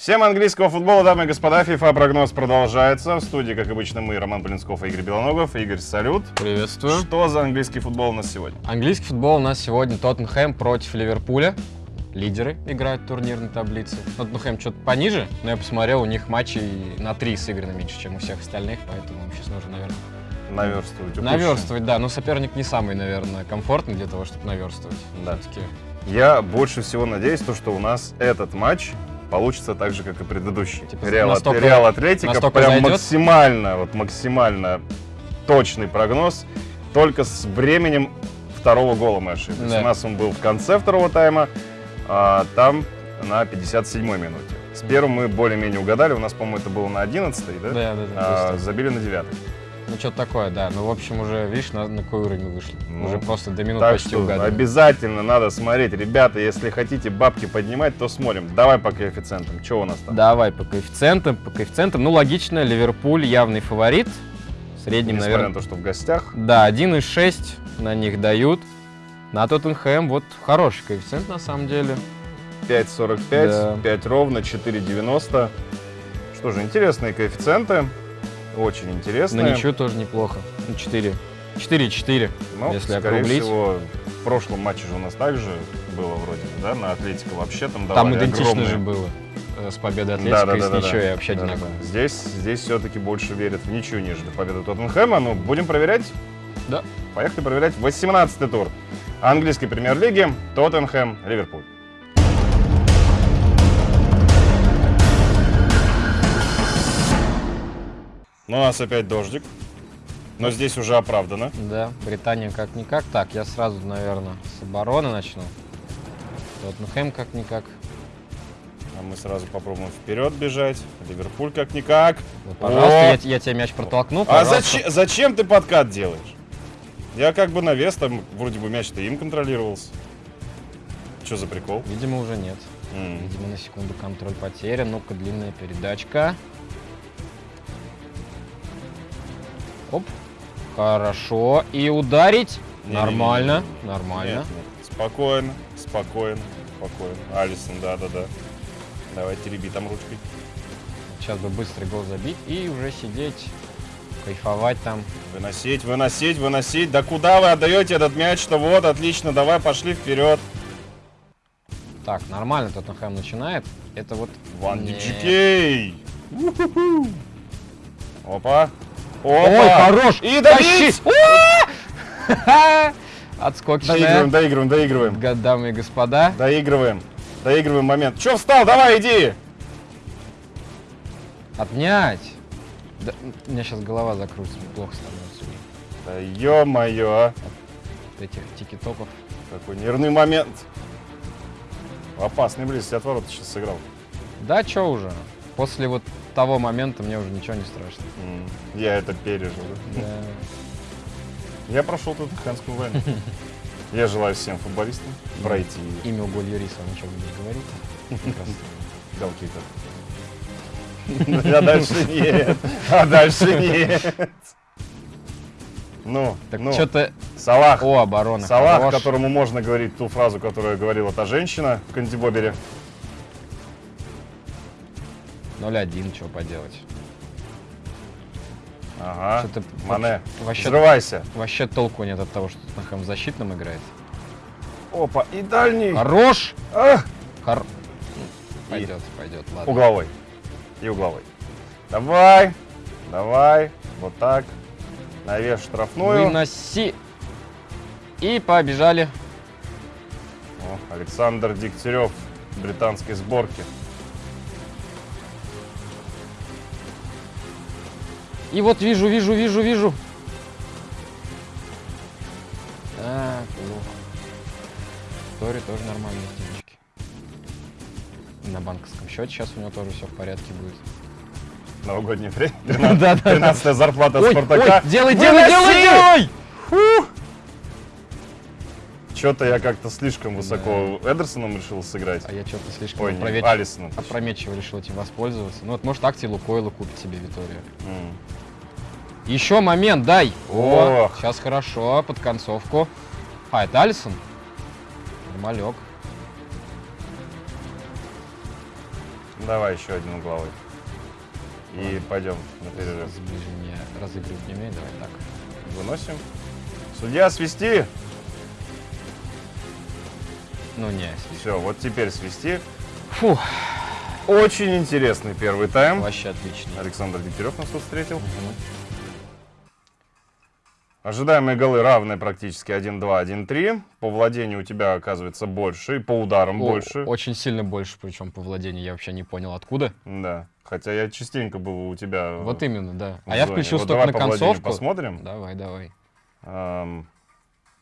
Всем английского футбола, дамы и господа. FIFA прогноз продолжается. В студии, как обычно, мы, Роман Полинсков и Игорь Белоногов. Игорь, салют. Приветствую. Что за английский футбол у нас сегодня? Английский футбол у нас сегодня Тоттенхэм против Ливерпуля. Лидеры играют в турнирной таблице. Тоттенхэм что-то пониже, но я посмотрел, у них матчей на три сыграно меньше, чем у всех остальных, поэтому им сейчас нужно, наверное, Наверстывать. упущенное. наверстывать, да. Но соперник не самый, наверное, комфортный для того, чтобы наверстывать. Да. Все-таки Я больше всего надеюсь, то, что у нас этот матч получится так же, как и предыдущий. Типа Реал, настолько- Реал Атлетика настолько прям зайдет? максимально, вот максимально точный прогноз. Только с временем второго гола мы ошиблись. Да. У нас он был в конце второго тайма, а там на 57-й минуте. С первым мы более-менее угадали. У нас, по-моему, это было на 11-й, да? Да, да, да. А, забили на 9 ну, что-то такое, да. Ну, в общем, уже, видишь, на, на какой уровень вышли. Ну, уже просто до минут Так почти что обязательно надо смотреть. Ребята, если хотите бабки поднимать, то смотрим. Давай по коэффициентам. Что у нас там? Давай по коэффициентам, по коэффициентам. Ну, логично, Ливерпуль явный фаворит. В среднем, Несмотря наверное, на то, что в гостях. Да, 1,6 на них дают. На Тоттенхэм вот хороший коэффициент на самом деле. 5.45, Да. 5 ровно, 4.90. Что же, интересные коэффициенты. Очень На интересные. ничью тоже неплохо. Ну, 4. 4-4. Но, если скорее округлить. всего, в прошлом матче же у нас также было вроде, бы, да, на Атлетико вообще там Там давали идентично огромные- же было э, с победой Атлетика да, и да, с да, ничьей да. вообще Да, одинаково. Здесь, здесь все-таки больше верят в ничью, нежели в победу Тоттенхэма. Но будем проверять. Да. Поехали проверять 18-й тур английской премьер-лиги Тоттенхэм, у нас опять дождик. Но здесь уже оправдано. Да, Британия как-никак. Так, я сразу, наверное, с обороны начну. Тоттенхэм как-никак. А мы сразу попробуем вперед бежать. Ливерпуль как-никак. Вот, пожалуйста, О! я, я тебе мяч протолкну. А зачем, зачем ты подкат делаешь? Я как бы навес, там вроде бы мяч-то им контролировался. Что за прикол? Видимо, уже нет. М. Видимо, на секунду контроль потерян. Ну-ка, длинная передачка. Оп. Хорошо. И ударить. Не-не-не-не. Нормально. Нет, Нормально. нет. Спокойно, спокойно, спокойно. Алисон, да-да-да. Давай тереби там ручкой. Сейчас бы быстрый гол забить и уже сидеть, кайфовать там. Выносить, выносить, выносить. Да куда вы отдаете этот мяч-то? Вот, отлично, давай, пошли вперед. Так, нормально Тоттенхэм начинает. Это вот... Ван Нет. Диджикей. Опа. Опа. Ой, хорош! И! Уа! Отскочная. Доигрываем, доигрываем, доигрываем. Дамы и господа. Доигрываем. Доигрываем момент. Че встал? Давай, иди. Отнять. Да, у меня сейчас голова закрутится, плохо становится. Да ё-моё, а. От этих тики-токов. Какой нервный момент. В опасной близости от ворот сейчас сыграл. Да, чё уже. После вот того момента мне уже ничего не страшно. М, Я это пережил. да. Я прошел тут ханскую войну. Я желаю всем футболистам пройти Имя Уголь Юриса ничего не говорит. Прекрасно. голкипер. А дальше нет. А дальше нет. Ну, Так ну, что-то... Салах. О, оборона. Салах, хорош. которому можно говорить ту фразу, которую говорила та женщина в Кандибобере. 0-1, что поделать. Ага. Что-то Мане, вообще, взрывайся. вообще толку нет от того, что Тоттенхэм защитным играет. Опа, и дальний. Хорош! Ах! Хор... Пойдет, пойдет, ладно. Угловой. И угловой. Давай. Давай. Вот так. Навес штрафную. Выноси. И побежали. О, Александр Дегтярев британской сборки. И вот вижу, вижу, вижу, вижу. Так, плохо. Тори тоже нормальные стеночки. На банковском счете сейчас у него тоже все в порядке будет. Новогоднее время. Да, да, да. 13 зарплата Ой, Спартака. ой, делай, делай, делай, делай! Что-то я как-то слишком высоко Эдерсоном решил сыграть. А я что-то слишком Ой, не, опрометчив- Алисоном. опрометчиво решил этим воспользоваться. Ну вот, может, акции Лукойла купит себе Витория. М. Еще момент, дай! О, Ох. сейчас хорошо, под концовку. А, это Алисон? Нормалек. Давай еще один угловой. И пойдем на перерыв. Разыгрывать не умею, давай так. Выносим. Судья, свисти! Ну не, Все, вот теперь свисти. Фу, Очень интересный первый тайм. вообще отлично. Александр Дегтярев нас тут встретил. Мгм. Ожидаемые голы равны практически 1-2, 1-3. По владению у тебя оказывается больше, и по ударам О, больше. Очень сильно больше, причем по владению. Я вообще не понял, откуда. Да. Хотя я частенько был у тебя. Вот именно, да. А я зоне. включил Вот только давай на концовку. посмотрим. Давай, давай. Ам,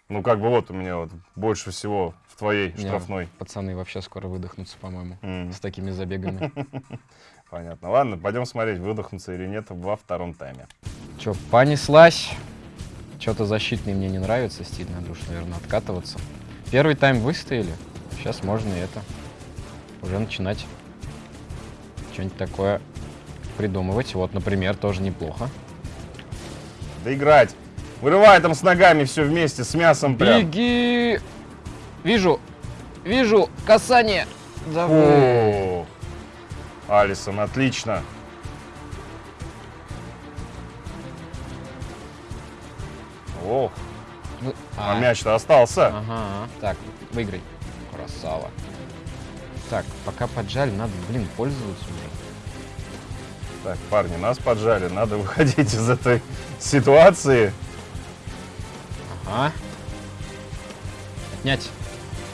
ну, как бы вот у меня вот больше всего в твоей Не, штрафной. Пацаны вообще скоро выдохнутся, по-моему, М, с такими забегами. Понятно. Ладно, пойдем смотреть, выдохнутся или нет во втором тайме. Че, понеслась. Что-то защитный мне не нравится стиль, надо уж, наверное, откатываться. Первый тайм выстояли. Сейчас можно и это. Уже начинать что-нибудь такое придумывать. Вот, например, тоже неплохо. Да играть. Вырывай там с ногами все вместе, с мясом прям. Беги! Вижу! Вижу! Касание! Давай! О, Алисон, отлично. Ох, Ну, а, а, мяч-то остался. Ага, так, выиграй. Красава. Так, пока поджали, надо, блин, пользоваться уже. Так, парни, нас поджали, надо выходить из этой ситуации. Ага. Отнять.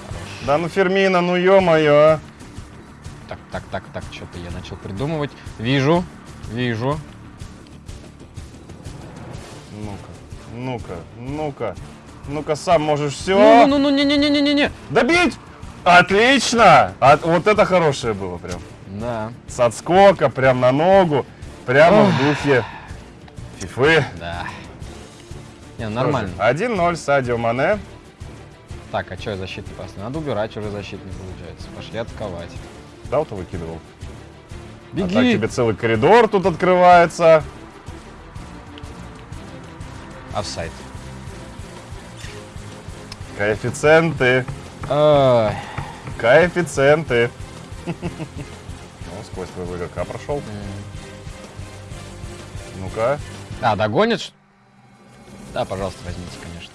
Хорош. Да ну Фермина, ну ё-моё. Так, так, так, так, что-то я начал придумывать. Вижу, вижу. Ну-ка, ну-ка, ну-ка. Ну-ка, сам можешь все. Ну, ну, ну, не, не, не, не, не, не. Добить! Отлично! От- вот это хорошее было прям. Да, С отскока, прям на ногу. Прямо Ох. в духе фифы. да. Не, нормально. Тоже 1-0 Садио Мане. Так, а что я защитный поставил? Надо убирать уже защитный, получается. Пошли атаковать. Да, вот выкидывал. А так Беги! тебе целый коридор тут открывается. Офсайд. Коэффициенты. Ай. Коэффициенты. Ну, сквозь твоего игрока прошел. Ну-ка. А, догонит? Да, пожалуйста, возьмите, конечно.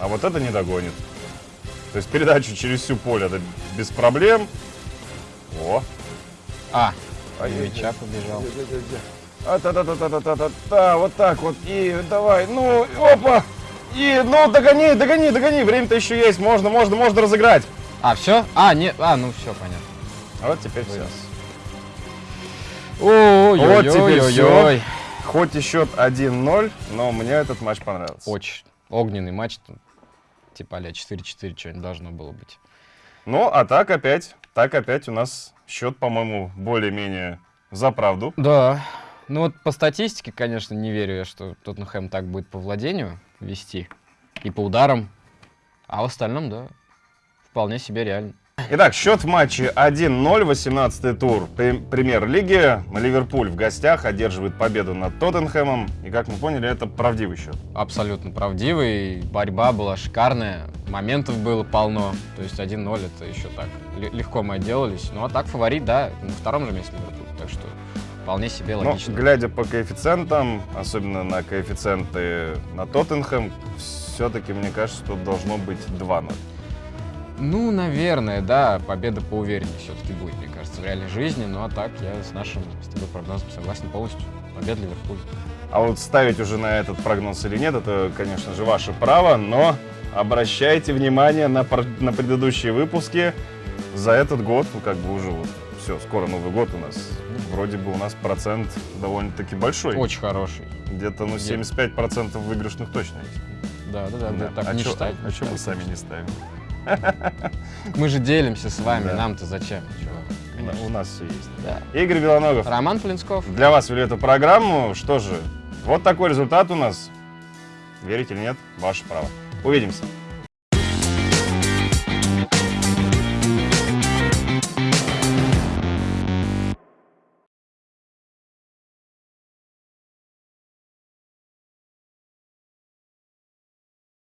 А вот это не догонит. То есть передачу через всю поле это без проблем. О. А, мяча побежал. А, та та та та та та та та вот так вот. И давай, ну, опа. И, ну, догони, догони, догони. Время-то еще есть. Можно, можно, можно разыграть. А, все? А, не, а, ну все, понятно. А вот теперь все. Вынес. Ой, Вот теперь ой. Хоть и счет 1-0, но мне этот матч понравился. Очень огненный матч. Типа а 4-4 что-нибудь должно было быть. Ну, а так опять, так опять у нас счет, по-моему, более-менее за правду. Да. Ну вот по статистике, конечно, не верю я, что Тоттенхэм так будет по владению вести. И по ударам. А в остальном, да, вполне себе реально. Итак, счет в матче 1-0, 18 тур Пре- премьер-лиги. Ливерпуль в гостях одерживает победу над Тоттенхэмом. И, как мы поняли, это правдивый счет. Абсолютно правдивый. Борьба была шикарная. Моментов было полно. То есть 1-0 это еще так. Легко мы отделались. Ну а так фаворит, да, на втором же месте Ливерпуль. Так что вполне себе Но, логично. глядя по коэффициентам, особенно на коэффициенты на Тоттенхэм, все-таки, мне кажется, тут должно быть 2-0. Ну, наверное, да, победа по увереннее все-таки будет, мне кажется, в реальной жизни. Ну а так, я с нашим с тобой прогнозом согласен полностью. Победа Ливерпуль. А вот ставить уже на этот прогноз или нет, это, конечно же, ваше право, но обращайте внимание на, на предыдущие выпуски. За этот год, ну как бы уже вот, все, скоро Новый год у нас. Вроде бы у нас процент довольно-таки большой. Очень хороший. Где-то, ну, Где? 75% выигрышных точно есть. Да, да, да, Да. так а не чё- считать. а чё мы сами не ставим? Мы же делимся с вами, Да. нам-то зачем? Да, У нас все есть. Да. Игорь Белоногов Роман Полинсков. для вас вели эту программу. Что же, вот такой результат у нас. Верите или нет, ваше право. Увидимся.